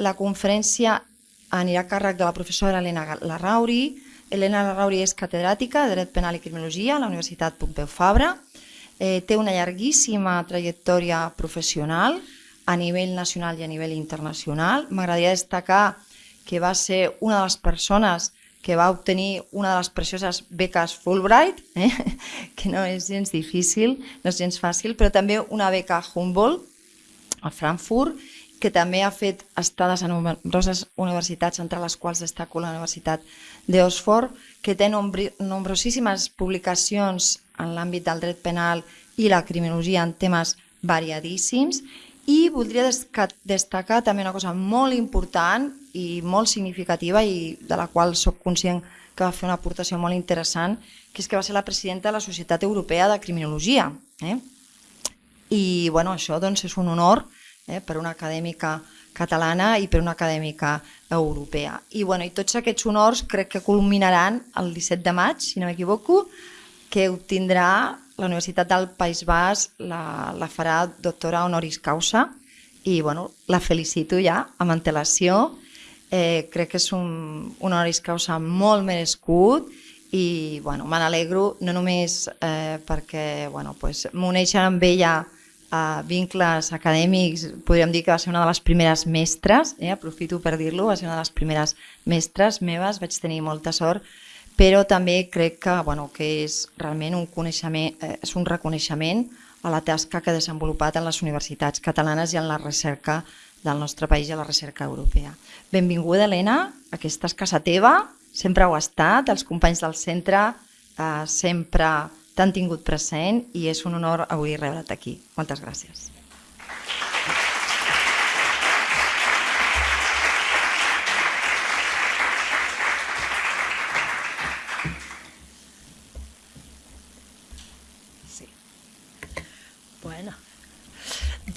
la conferència anirà a càrrec de la professora Helena Larrauri. Helena Larrauri és catedràtica de Dret Penal i Criminologia a la Universitat Pompeu Fabra. Eh, té una llarguíssima trajectòria professional a nivell nacional i a nivell internacional. M'agradaria destacar que va ser una de les persones que va obtenir una de les precioses beques Fulbright, eh? que no és gens difícil, no és gens fàcil, però també una beca Humboldt a Frankfurt que també ha fet estades a nombroses universitats, entre les quals destaco la Universitat d'Oxford, que té nombrosíssimes publicacions en l'àmbit del dret penal i la criminologia en temes variadíssims i voldria destacar també una cosa molt important i molt significativa i de la qual sóc conscient que va fer una aportació molt interessant, que és que va ser la presidenta de la Societat Europea de Criminologia. Eh? I bueno, això doncs, és un honor eh, per una acadèmica catalana i per una acadèmica europea. I, bueno, i tots aquests honors crec que culminaran el 17 de maig, si no m'equivoco, que obtindrà la Universitat del País Basc, la, la farà doctora honoris causa i bueno, la felicito ja amb antelació. Eh, crec que és un, un honoris causa molt merescut i bueno, me n'alegro no només eh, perquè bueno, pues, m'uneixen amb ella a vincles acadèmics, podríem dir que va ser una de les primeres mestres, eh, aprofito per dir-lo, va ser una de les primeres mestres meves, vaig tenir molta sort, però també crec que, bueno, que és realment un, coneixement, eh, és un reconeixement a la tasca que ha desenvolupat en les universitats catalanes i en la recerca del nostre país i a la recerca europea. Benvinguda, Helena, aquesta és casa teva, sempre ho ha estat, els companys del centre eh, sempre t'han tingut present i és un honor avui rebre't aquí. Moltes gràcies. Sí. Bueno,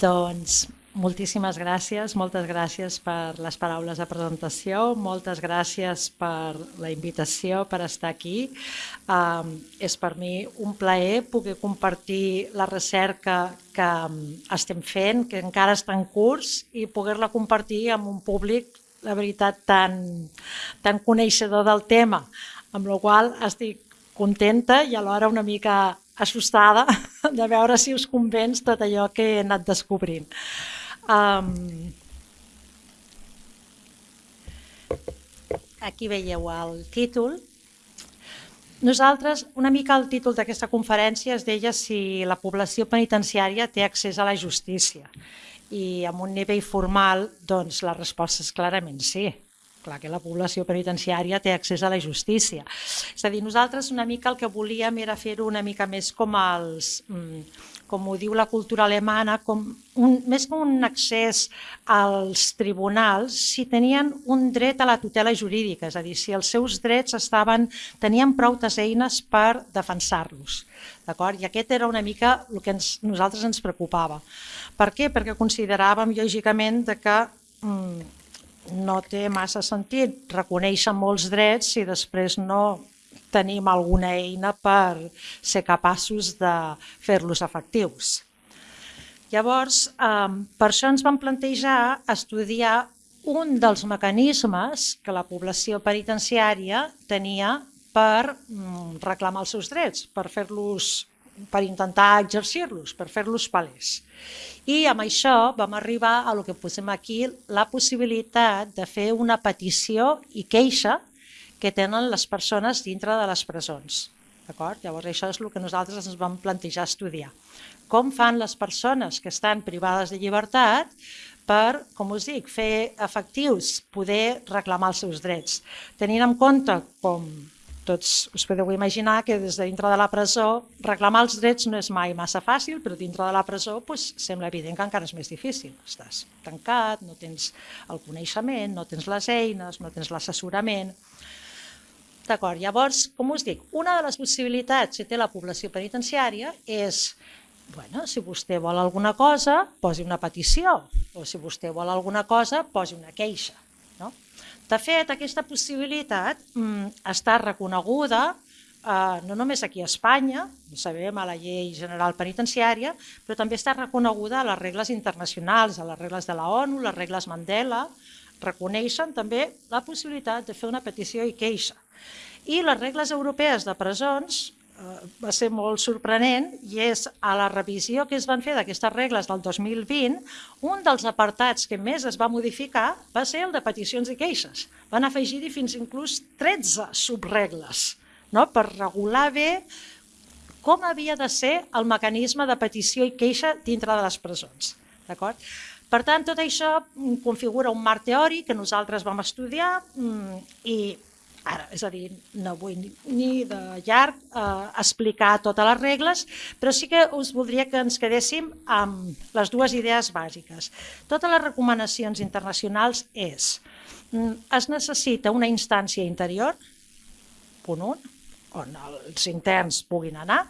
doncs Moltíssimes gràcies, moltes gràcies per les paraules de presentació, moltes gràcies per la invitació, per estar aquí. Um, és per mi un plaer poder compartir la recerca que estem fent, que encara està en curs, i poder-la compartir amb un públic, la veritat, tan, tan coneixedor del tema, amb la qual estic contenta i alhora una mica assustada de veure si us convenç tot allò que he anat descobrint. Um, aquí veieu el títol. Nosaltres, una mica el títol d'aquesta conferència es deia si la població penitenciària té accés a la justícia. I amb un nivell formal, doncs la resposta és clarament sí. Clar que la població penitenciària té accés a la justícia. És a dir, nosaltres una mica el que volíem era fer-ho una mica més com els... Mm, com ho diu la cultura alemana, com un, més que un accés als tribunals, si tenien un dret a la tutela jurídica, és a dir, si els seus drets estaven, tenien prou eines per defensar-los. I aquest era una mica el que ens, nosaltres ens preocupava. Per què? Perquè consideràvem, lògicament, que mm, no té massa sentit reconèixer molts drets si després no tenim alguna eina per ser capaços de fer-los efectius. Llavors, per això ens vam plantejar estudiar un dels mecanismes que la població penitenciària tenia per mm, reclamar els seus drets, per fer-los per intentar exercir-los, per fer-los palès. I amb això vam arribar a lo que posem aquí, la possibilitat de fer una petició i queixa que tenen les persones dintre de les presons. Llavors això és el que nosaltres ens vam plantejar estudiar. Com fan les persones que estan privades de llibertat per, com us dic, fer efectius, poder reclamar els seus drets. Tenint en compte, com tots us podeu imaginar, que des de dintre de la presó reclamar els drets no és mai massa fàcil, però dintre de la presó doncs, sembla evident que encara és més difícil. Estàs tancat, no tens el coneixement, no tens les eines, no tens l'assessorament... D'acord, llavors, com us dic, una de les possibilitats que té la població penitenciària és, bueno, si vostè vol alguna cosa, posi una petició, o si vostè vol alguna cosa, posi una queixa. De fet, aquesta possibilitat mm, està reconeguda eh, no només aquí a Espanya, sabem a la llei general penitenciària, però també està reconeguda a les regles internacionals, a les regles de la ONU, les regles Mandela, reconeixen també la possibilitat de fer una petició i queixa. I les regles europees de presons va ser molt sorprenent i és a la revisió que es van fer d'aquestes regles del 2020, un dels apartats que més es va modificar va ser el de peticions i queixes. Van afegir-hi fins inclús 13 subregles no? per regular bé com havia de ser el mecanisme de petició i queixa dintre de les presons. D'acord? Per tant, tot això configura un marc teòric que nosaltres vam estudiar mm, i Ara, és a dir, no vull ni, de llarg eh, explicar totes les regles, però sí que us voldria que ens quedéssim amb les dues idees bàsiques. Totes les recomanacions internacionals és mm, es necessita una instància interior, punt 1, on els interns puguin anar.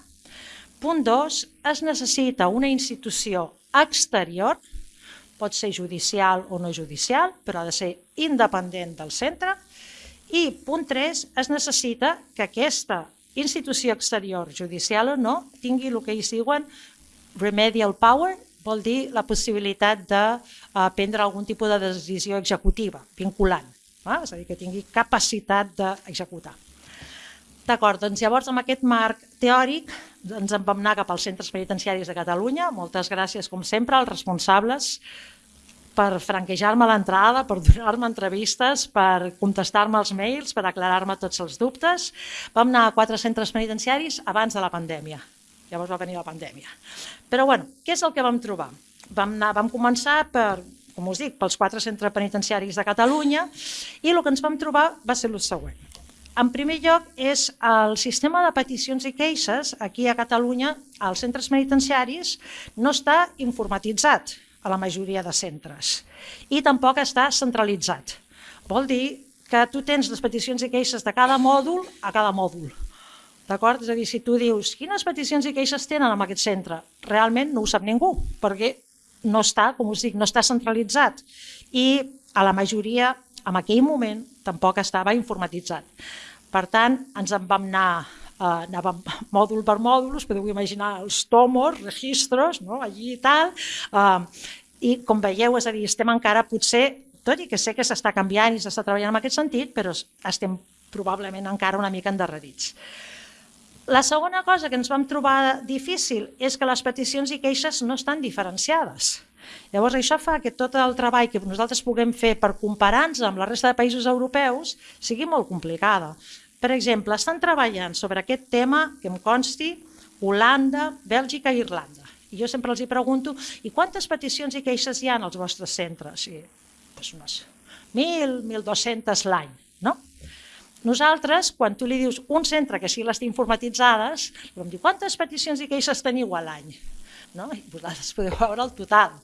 Punt 2, es necessita una institució exterior, pot ser judicial o no judicial, però ha de ser independent del centre, i punt 3, es necessita que aquesta institució exterior, judicial o no, tingui el que ells diuen remedial power, vol dir la possibilitat de uh, prendre algun tipus de decisió executiva, vinculant, eh? és a dir, que tingui capacitat d'executar. D'acord, doncs llavors amb aquest marc teòric ens en vam anar cap als centres penitenciaris de Catalunya. Moltes gràcies, com sempre, als responsables per franquejar-me l'entrada, per donar-me entrevistes, per contestar-me els mails, per aclarar-me tots els dubtes. Vam anar a quatre centres penitenciaris abans de la pandèmia. Llavors va venir la pandèmia. Però bueno, què és el que vam trobar? Vam, anar, vam començar per, com us dic, pels quatre centres penitenciaris de Catalunya i el que ens vam trobar va ser el següent. En primer lloc, és el sistema de peticions i queixes aquí a Catalunya, als centres penitenciaris, no està informatitzat a la majoria de centres. I tampoc està centralitzat. Vol dir que tu tens les peticions i queixes de cada mòdul a cada mòdul. D'acord? És a dir, si tu dius quines peticions i queixes tenen en aquest centre, realment no ho sap ningú, perquè no està, com us dic, no està centralitzat. I a la majoria, en aquell moment, tampoc estava informatitzat. Per tant, ens en vam anar eh, anàvem mòdul per mòdul, us podeu imaginar els tomos, registros, no? allí i tal, eh, i com veieu, és a dir, estem encara potser, tot i que sé que s'està canviant i s'està treballant en aquest sentit, però estem probablement encara una mica endarrerits. La segona cosa que ens vam trobar difícil és que les peticions i queixes no estan diferenciades. Llavors això fa que tot el treball que nosaltres puguem fer per comparar-nos amb la resta de països europeus sigui molt complicada. Per exemple, estan treballant sobre aquest tema, que em consti, Holanda, Bèlgica i Irlanda. I jo sempre els hi pregunto, i quantes peticions i queixes hi ha als vostres centres? I, doncs unes 1.000, 1.200 l'any, no? Nosaltres, quan tu li dius un centre que sí les té informatitzades, vam dir, quantes peticions i queixes teniu a l'any? No? I vosaltres podeu veure el total.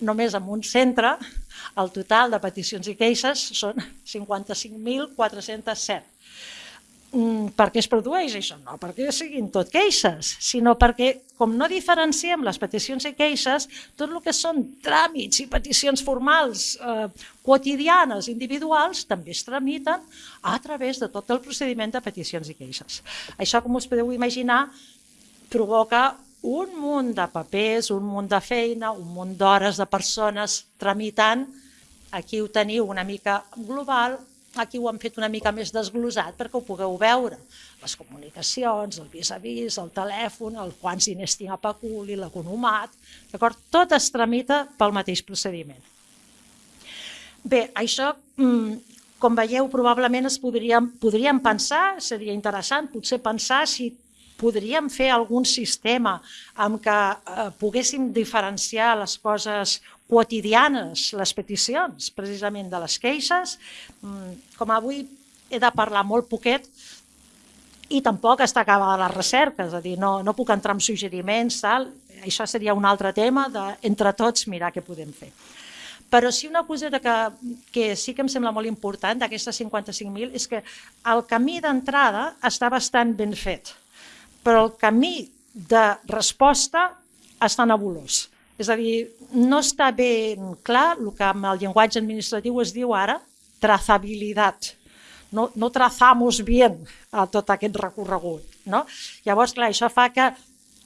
Només en un centre, el total de peticions i queixes són 55.407 Mm, per què es produeix això? No perquè siguin tot queixes, sinó perquè, com no diferenciem les peticions i queixes, tot el que són tràmits i peticions formals eh, quotidianes, individuals, també es tramiten a través de tot el procediment de peticions i queixes. Això, com us podeu imaginar, provoca un munt de papers, un munt de feina, un munt d'hores de persones tramitant. Aquí ho teniu una mica global, Aquí ho han fet una mica més desglosat perquè ho pugueu veure. Les comunicacions, el vis-a-vis, -vis, el telèfon, el quants diners tinc a peculi, l'economat, d'acord? Tot es tramita pel mateix procediment. Bé, això, mm, com veieu, probablement es podríem, podríem pensar, seria interessant potser pensar si podríem fer algun sistema amb què eh, poguéssim diferenciar les coses quotidianes, les peticions, precisament de les queixes. Mm, com avui he de parlar molt poquet i tampoc està acabada la recerca, és a dir, no, no puc entrar en suggeriments, tal. això seria un altre tema de, entre tots, mirar què podem fer. Però sí una cosa que, que sí que em sembla molt important d'aquestes 55.000 és que el camí d'entrada està bastant ben fet però el camí de resposta està nebulós. És a dir, no està ben clar el que amb el llenguatge administratiu es diu ara, trazabilitat. No, no trazamos bien a tot aquest recorregut. No? Llavors, clar, això fa que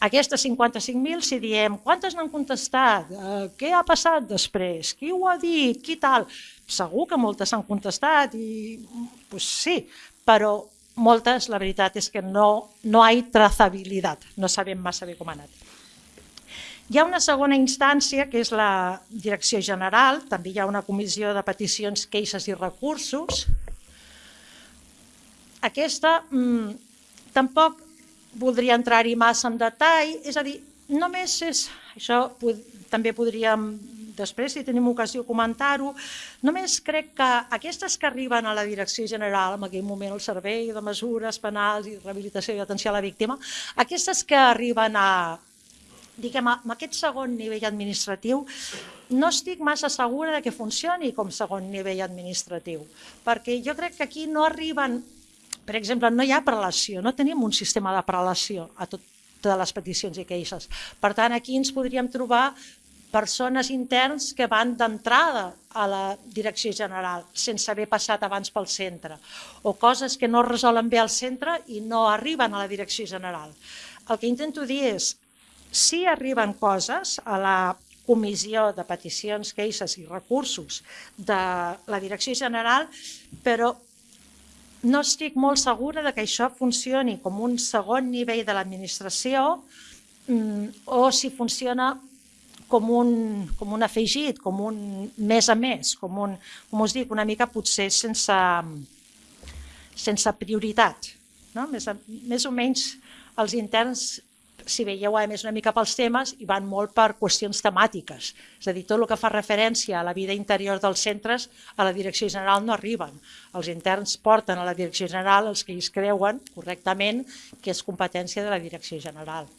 Aquestes 55.000, si diem quantes n'han contestat, eh, què ha passat després, qui ho ha dit, qui tal, segur que moltes s'han contestat i pues sí, però moltes la veritat és que no, no hi ha trazabilitat, no sabem massa bé com ha anat. Hi ha una segona instància, que és la Direcció General, també hi ha una comissió de peticions, queixes i recursos. Aquesta mmm, tampoc voldria entrar-hi massa en detall, és a dir, només és, això pod, també podríem després, si tenim ocasió, comentar-ho. Només crec que aquestes que arriben a la Direcció General, en aquell moment el Servei de Mesures Penals i Rehabilitació i Atenció a la Víctima, aquestes que arriben a, diguem, a aquest segon nivell administratiu, no estic massa segura de que funcioni com segon nivell administratiu, perquè jo crec que aquí no arriben, per exemple, no hi ha prelació, no tenim un sistema de prelació a tot, totes les peticions i queixes. Per tant, aquí ens podríem trobar persones interns que van d'entrada a la direcció general sense haver passat abans pel centre o coses que no resolen bé al centre i no arriben a la direcció general. El que intento dir és, si arriben coses a la comissió de peticions, queixes i recursos de la direcció general, però no estic molt segura de que això funcioni com un segon nivell de l'administració mm, o si funciona com un, com un afegit, com un més a més, com, un, com us dic, una mica potser sense, sense prioritat. No? Més, més o menys els interns, si veieu, a més una mica pels temes i van molt per qüestions temàtiques. És a dir, tot el que fa referència a la vida interior dels centres a la direcció general no arriben. Els interns porten a la direcció general els que ells creuen correctament que és competència de la direcció general.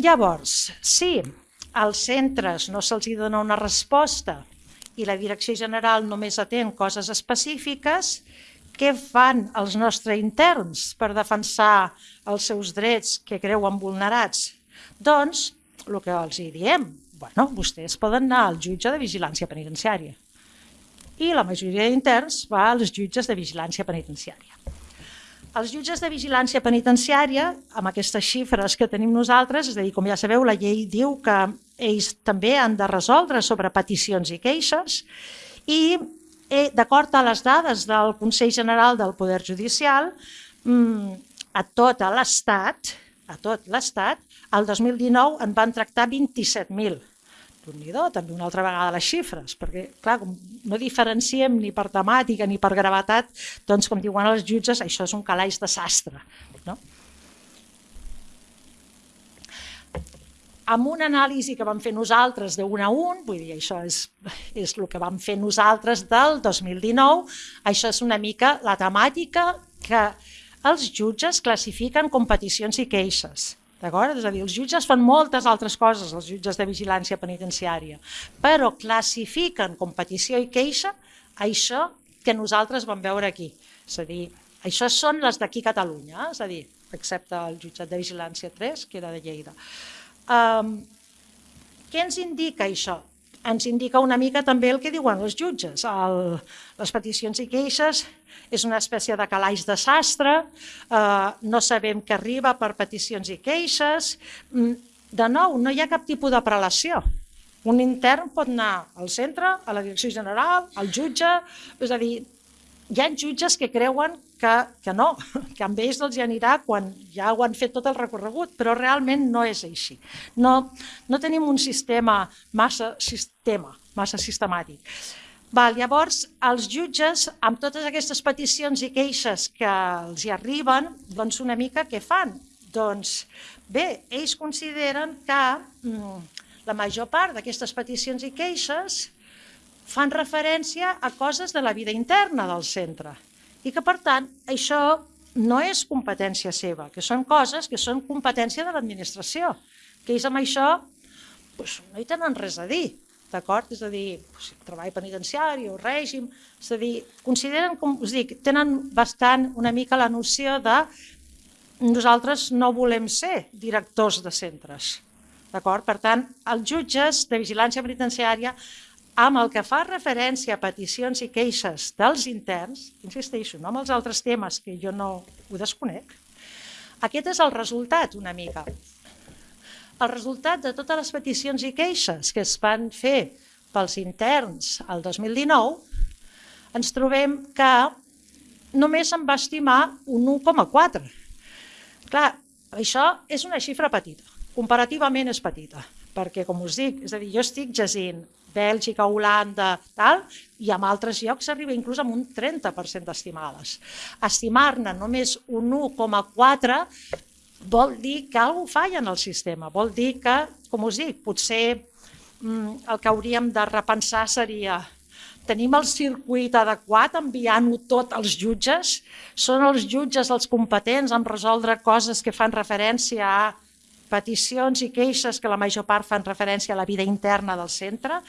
Llavors, si als centres no se'ls dona una resposta i la direcció general només atén coses específiques, què fan els nostres interns per defensar els seus drets que creuen vulnerats? Doncs, el que els hi diem, bueno, vostès poden anar al jutge de vigilància penitenciària i la majoria d'interns va als jutges de vigilància penitenciària. Els jutges de vigilància penitenciària, amb aquestes xifres que tenim nosaltres, és a dir, com ja sabeu, la llei diu que ells també han de resoldre sobre peticions i queixes i eh, d'acord a les dades del Consell General del Poder Judicial, mm, a tot l'Estat, a tot l'Estat, el 2019 en van tractar 27.000 déu nhi també una altra vegada les xifres, perquè clar, com no diferenciem ni per temàtica ni per gravetat, doncs com diuen els jutges, això és un calaix de sastre. No? Amb una anàlisi que vam fer nosaltres de un a un, vull dir, això és, és el que vam fer nosaltres del 2019, això és una mica la temàtica que els jutges classifiquen com peticions i queixes D'acord? És a dir, els jutges fan moltes altres coses, els jutges de vigilància penitenciària, però classifiquen com petició i queixa això que nosaltres vam veure aquí. És a dir, això són les d'aquí Catalunya, és a dir, excepte el jutjat de vigilància 3, que era de Lleida. Um, què ens indica això? Ens indica una mica també el que diuen els jutges. El, les peticions i queixes és una espècie de calaix de sastre, eh, no sabem què arriba per peticions i queixes. Mm, de nou, no hi ha cap tipus de prelació. Un intern pot anar al centre, a la direcció general, al jutge, és a dir, hi ha jutges que creuen que, que no, que amb ells els hi anirà quan ja ho han fet tot el recorregut, però realment no és així. No, no tenim un sistema massa sistema, massa sistemàtic. Val, llavors, els jutges, amb totes aquestes peticions i queixes que els hi arriben, doncs una mica què fan? Doncs bé, ells consideren que mm, la major part d'aquestes peticions i queixes fan referència a coses de la vida interna del centre i que, per tant, això no és competència seva, que són coses que són competència de l'administració, que ells amb això doncs, no hi tenen res a dir, d'acord? És a dir, doncs, treball penitenciari o règim, és a dir, consideren, com us dic, tenen bastant una mica la noció de nosaltres no volem ser directors de centres, d'acord? Per tant, els jutges de vigilància penitenciària amb el que fa referència a peticions i queixes dels interns, insisteixo, no amb els altres temes que jo no ho desconec, Aquest és el resultat, una mica. El resultat de totes les peticions i queixes que es van fer pels interns el 2019, ens trobem que només se'n va estimar un 1,4. Clar, això és una xifra petita, comparativament és petita, perquè com us dic, és a dir, jo estic llegint Bèlgica, Holanda, tal, i en altres llocs s'arriba inclús amb un 30% d'estimades. Estimar-ne només un 1,4 vol dir que alguna falla en el sistema, vol dir que, com us dic, potser mm, el que hauríem de repensar seria tenim el circuit adequat enviant-ho tot als jutges? Són els jutges els competents en resoldre coses que fan referència a peticions i queixes que la major part fan referència a la vida interna del centre.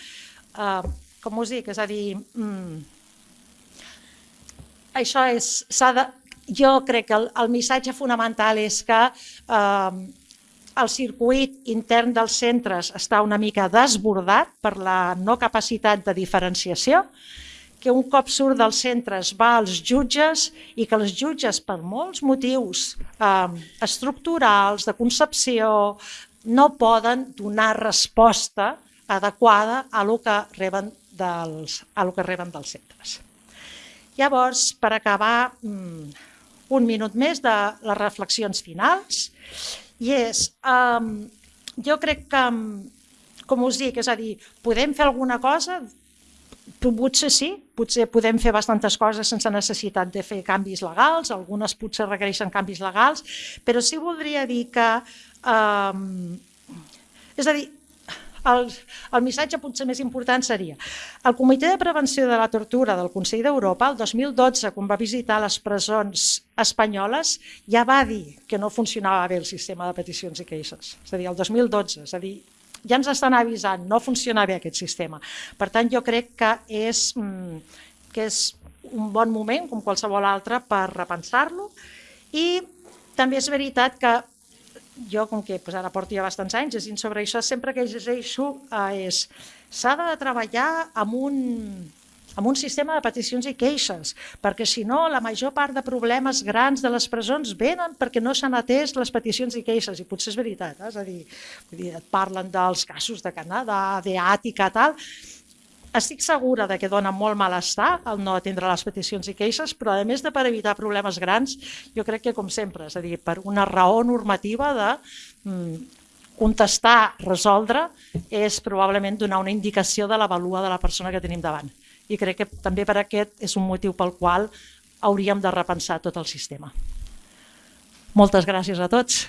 Uh, com us dic, és a dir, mm, això és, de, jo crec que el, el missatge fonamental és que uh, el circuit intern dels centres està una mica desbordat per la no capacitat de diferenciació, que un cop surt dels centres va als jutges i que els jutges, per molts motius eh, estructurals, de concepció, no poden donar resposta adequada a lo que reben dels, a lo que reben dels centres. Llavors, per acabar, mm, un minut més de les reflexions finals, i és, um, jo crec que, com us dic, és a dir, podem fer alguna cosa, Potser sí, potser podem fer bastantes coses sense necessitat de fer canvis legals, algunes potser requereixen canvis legals, però sí voldria dir que, eh, és a dir, el, el missatge potser més important seria el Comitè de Prevenció de la Tortura del Consell d'Europa, el 2012, quan va visitar les presons espanyoles, ja va dir que no funcionava bé el sistema de peticions i queixes. És a dir, el 2012, és a dir, ja ens estan avisant, no funciona bé aquest sistema. Per tant, jo crec que és, mm, que és un bon moment, com qualsevol altre, per repensar-lo i també és veritat que jo, com que pues, ara porto ja bastants anys llegint sobre això, sempre que llegeixo eh, és s'ha de treballar amb un, amb un sistema de peticions i queixes, perquè si no la major part de problemes grans de les presons venen perquè no s'han atès les peticions i queixes, i potser és veritat, eh? és a dir, vull dir, et parlen dels casos de Canadà, d'Àtica, tal, estic segura de que dona molt malestar el no atendre les peticions i queixes, però a més de per evitar problemes grans, jo crec que com sempre, és a dir, per una raó normativa de mm, contestar, resoldre, és probablement donar una indicació de la valua de la persona que tenim davant i crec que també per aquest és un motiu pel qual hauríem de repensar tot el sistema. Moltes gràcies a tots.